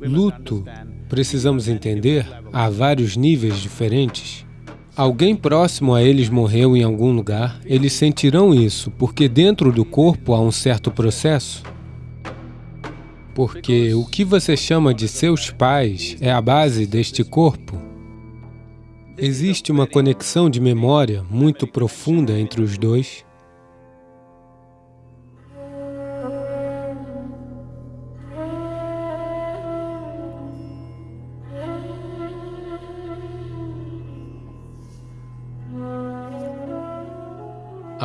Luto, precisamos entender, há vários níveis diferentes. Alguém próximo a eles morreu em algum lugar, eles sentirão isso, porque dentro do corpo há um certo processo. Porque o que você chama de seus pais é a base deste corpo. Existe uma conexão de memória muito profunda entre os dois,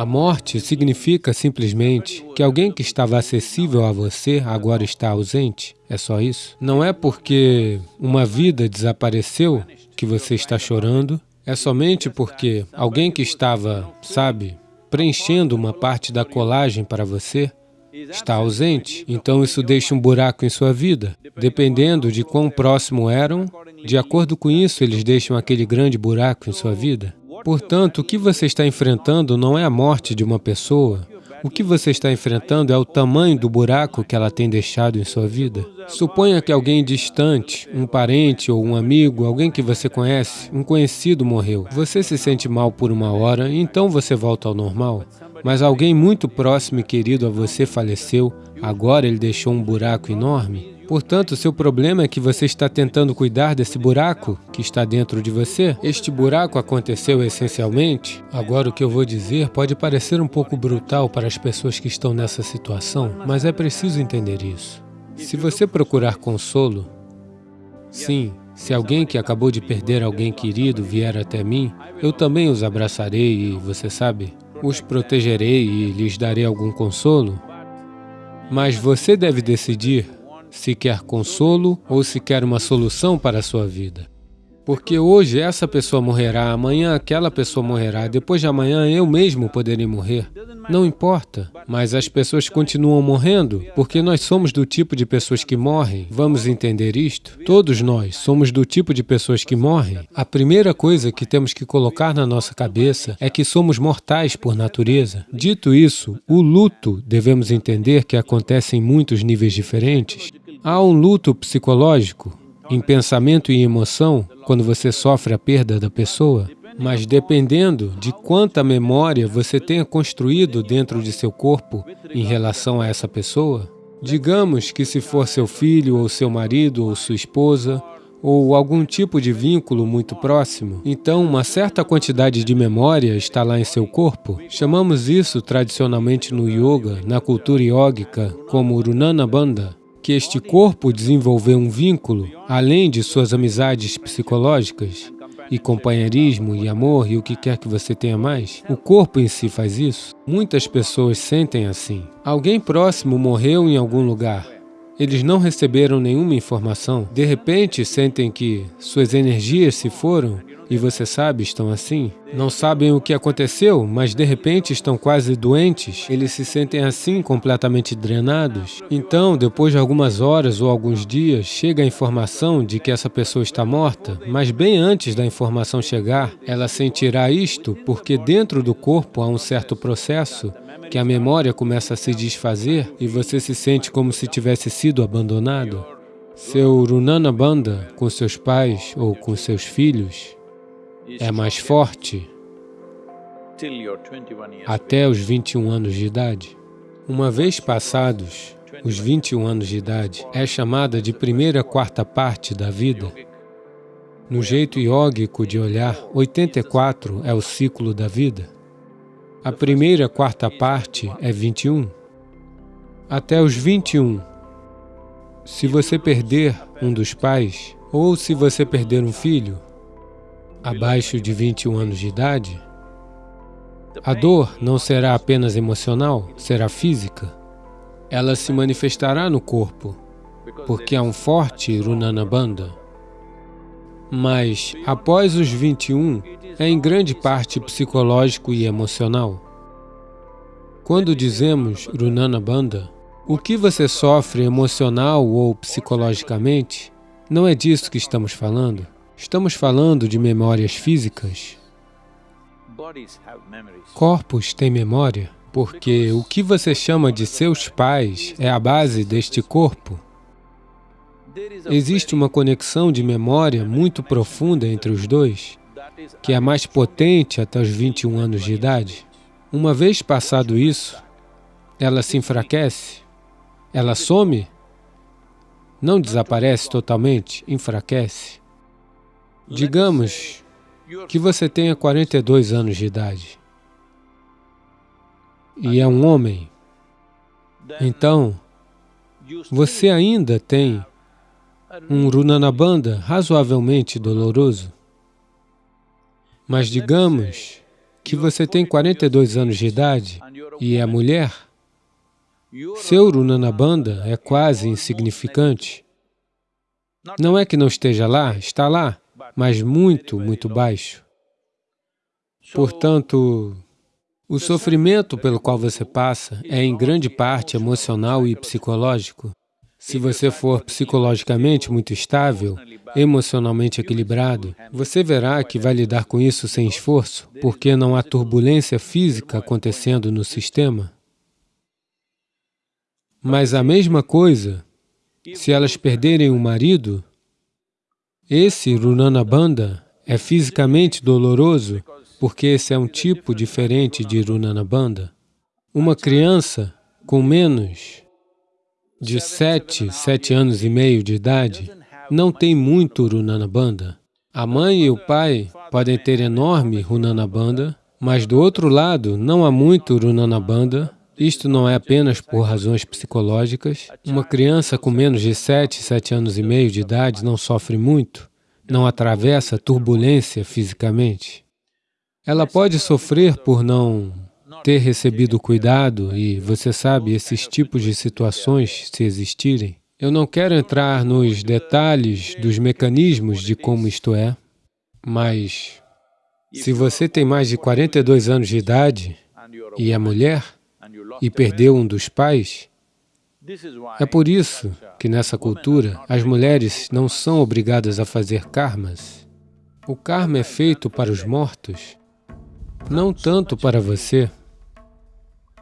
morte significa simplesmente que alguém que estava acessível a você agora está ausente. É só isso. Não é porque uma vida desapareceu que você está chorando. É somente porque alguém que estava, sabe, preenchendo uma parte da colagem para você está ausente. Então isso deixa um buraco em sua vida. Dependendo de quão próximo eram, de acordo com isso, eles deixam aquele grande buraco em sua vida. Portanto, o que você está enfrentando não é a morte de uma pessoa, o que você está enfrentando é o tamanho do buraco que ela tem deixado em sua vida. Suponha que alguém distante, um parente ou um amigo, alguém que você conhece, um conhecido morreu. Você se sente mal por uma hora, então você volta ao normal. Mas alguém muito próximo e querido a você faleceu, agora ele deixou um buraco enorme. Portanto, seu problema é que você está tentando cuidar desse buraco que está dentro de você. Este buraco aconteceu essencialmente. Agora, o que eu vou dizer pode parecer um pouco brutal para as pessoas que estão nessa situação, mas é preciso entender isso. Se você procurar consolo, sim, se alguém que acabou de perder alguém querido vier até mim, eu também os abraçarei e, você sabe, os protegerei e lhes darei algum consolo. Mas você deve decidir se quer consolo ou se quer uma solução para a sua vida. Porque hoje essa pessoa morrerá, amanhã aquela pessoa morrerá, depois de amanhã eu mesmo poderei morrer. Não importa, mas as pessoas continuam morrendo, porque nós somos do tipo de pessoas que morrem. Vamos entender isto? Todos nós somos do tipo de pessoas que morrem. A primeira coisa que temos que colocar na nossa cabeça é que somos mortais por natureza. Dito isso, o luto devemos entender que acontece em muitos níveis diferentes. Há um luto psicológico, em pensamento e emoção, quando você sofre a perda da pessoa, mas dependendo de quanta memória você tenha construído dentro de seu corpo em relação a essa pessoa, digamos que se for seu filho, ou seu marido, ou sua esposa, ou algum tipo de vínculo muito próximo, então uma certa quantidade de memória está lá em seu corpo. Chamamos isso tradicionalmente no yoga, na cultura yógica, como Urunana que este corpo desenvolveu um vínculo, além de suas amizades psicológicas, e companheirismo, e amor, e o que quer que você tenha mais, o corpo em si faz isso. Muitas pessoas sentem assim. Alguém próximo morreu em algum lugar, eles não receberam nenhuma informação. De repente, sentem que suas energias se foram e você sabe, estão assim. Não sabem o que aconteceu, mas de repente estão quase doentes. Eles se sentem assim, completamente drenados. Então, depois de algumas horas ou alguns dias, chega a informação de que essa pessoa está morta, mas bem antes da informação chegar, ela sentirá isto porque dentro do corpo há um certo processo que a memória começa a se desfazer e você se sente como se tivesse sido abandonado. Seu Runana Banda com seus pais ou com seus filhos é mais forte até os 21 anos de idade. Uma vez passados os 21 anos de idade, é chamada de primeira quarta parte da vida. No jeito iógico de olhar, 84 é o ciclo da vida. A primeira quarta parte é 21. Até os 21, se você perder um dos pais, ou se você perder um filho, abaixo de 21 anos de idade, a dor não será apenas emocional, será física. Ela se manifestará no corpo, porque há um forte Runana Bandha. Mas, após os 21, é em grande parte psicológico e emocional. Quando dizemos Runana Bandha, o que você sofre emocional ou psicologicamente, não é disso que estamos falando. Estamos falando de memórias físicas. Corpos têm memória, porque o que você chama de seus pais é a base deste corpo. existe uma conexão de memória muito profunda entre os dois, que é mais potente até os 21 anos de idade. Uma vez passado isso, ela se enfraquece, ela some, não desaparece totalmente, enfraquece. Digamos que você tenha 42 anos de idade e é um homem, então você ainda tem um Runanabanda razoavelmente doloroso. Mas digamos que você tem 42 anos de idade e é mulher, seu Runanabanda é quase insignificante. Não é que não esteja lá, está lá, mas muito, muito baixo. Portanto, o sofrimento pelo qual você passa é em grande parte emocional e psicológico. Se você for psicologicamente muito estável, emocionalmente equilibrado, você verá que vai lidar com isso sem esforço, porque não há turbulência física acontecendo no sistema. Mas a mesma coisa, se elas perderem o marido, esse Runanabanda é fisicamente doloroso porque esse é um tipo diferente de Runanabanda. Uma criança com menos de sete, sete anos e meio de idade não tem muito Runanabanda. A mãe e o pai podem ter enorme Runanabanda, mas do outro lado não há muito Runanabanda. Isto não é apenas por razões psicológicas. Uma criança com menos de sete, sete anos e meio de idade não sofre muito, não atravessa turbulência fisicamente. Ela pode sofrer por não ter recebido cuidado e, você sabe, esses tipos de situações, se existirem. Eu não quero entrar nos detalhes dos mecanismos de como isto é, mas se você tem mais de 42 anos de idade e é mulher e perdeu um dos pais, é por isso que nessa cultura as mulheres não são obrigadas a fazer karmas. O karma é feito para os mortos não tanto para você,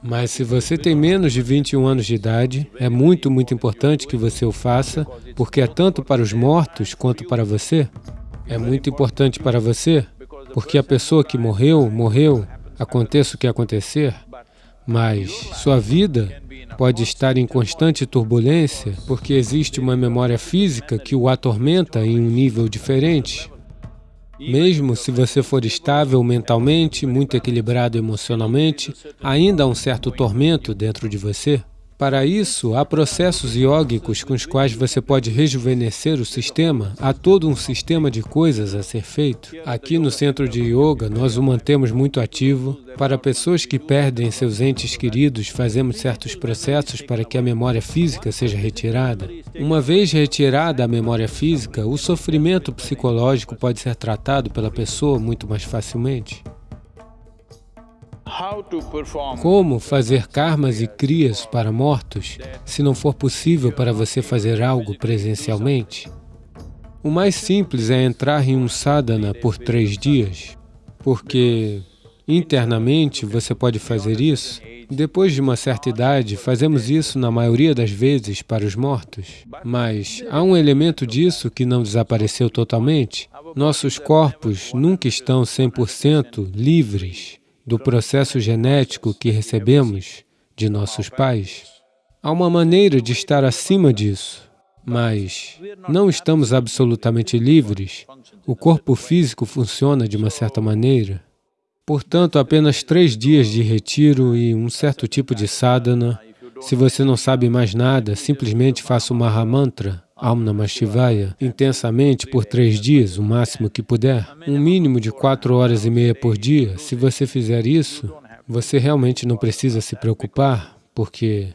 mas se você tem menos de 21 anos de idade, é muito, muito importante que você o faça, porque é tanto para os mortos quanto para você. É muito importante para você, porque a pessoa que morreu, morreu, aconteça o que acontecer, mas sua vida pode estar em constante turbulência, porque existe uma memória física que o atormenta em um nível diferente. Mesmo se você for estável mentalmente, muito equilibrado emocionalmente, ainda há um certo tormento dentro de você. Para isso, há processos iógicos com os quais você pode rejuvenescer o sistema. Há todo um sistema de coisas a ser feito. Aqui no centro de yoga, nós o mantemos muito ativo. Para pessoas que perdem seus entes queridos, fazemos certos processos para que a memória física seja retirada. Uma vez retirada a memória física, o sofrimento psicológico pode ser tratado pela pessoa muito mais facilmente. Como fazer karmas e crias para mortos, se não for possível para você fazer algo presencialmente? O mais simples é entrar em um sadhana por três dias, porque internamente você pode fazer isso. Depois de uma certa idade, fazemos isso na maioria das vezes para os mortos. Mas há um elemento disso que não desapareceu totalmente. Nossos corpos nunca estão 100% livres do processo genético que recebemos de nossos pais. Há uma maneira de estar acima disso, mas não estamos absolutamente livres. O corpo físico funciona de uma certa maneira. Portanto, apenas três dias de retiro e um certo tipo de sadhana. Se você não sabe mais nada, simplesmente faça o Mahamantra Om Namah Shivaya intensamente por três dias, o máximo que puder, um mínimo de quatro horas e meia por dia. Se você fizer isso, você realmente não precisa se preocupar, porque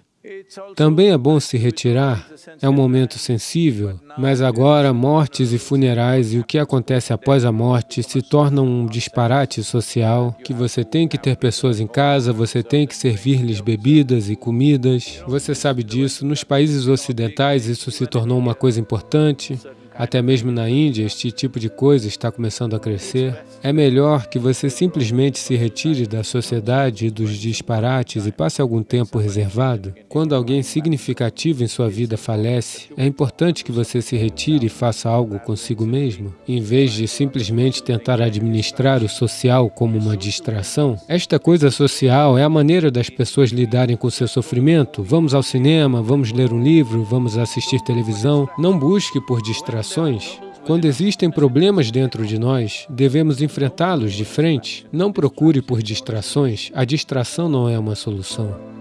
também é bom se retirar, é um momento sensível, mas agora mortes e funerais e o que acontece após a morte se tornam um disparate social, que você tem que ter pessoas em casa, você tem que servir-lhes bebidas e comidas. Você sabe disso, nos países ocidentais isso se tornou uma coisa importante. Até mesmo na Índia, este tipo de coisa está começando a crescer. É melhor que você simplesmente se retire da sociedade e dos disparates e passe algum tempo reservado. Quando alguém significativo em sua vida falece, é importante que você se retire e faça algo consigo mesmo, em vez de simplesmente tentar administrar o social como uma distração. Esta coisa social é a maneira das pessoas lidarem com seu sofrimento. Vamos ao cinema, vamos ler um livro, vamos assistir televisão. Não busque por corações, quando existem problemas dentro de nós, devemos enfrentá-los de frente. Não procure por distrações, a distração não é uma solução.